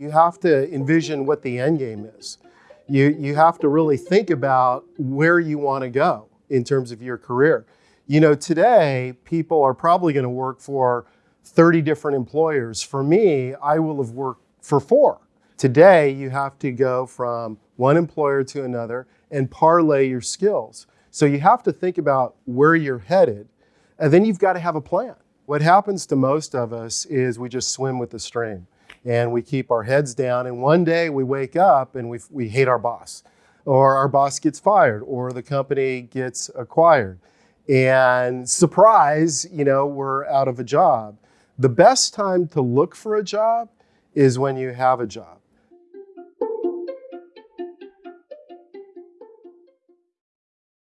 You have to envision what the end game is. You, you have to really think about where you want to go in terms of your career. You know, today, people are probably going to work for 30 different employers. For me, I will have worked for four. Today, you have to go from one employer to another and parlay your skills. So you have to think about where you're headed, and then you've got to have a plan. What happens to most of us is we just swim with the stream and we keep our heads down, and one day we wake up and we, we hate our boss, or our boss gets fired, or the company gets acquired. And surprise, you know, we're out of a job. The best time to look for a job is when you have a job.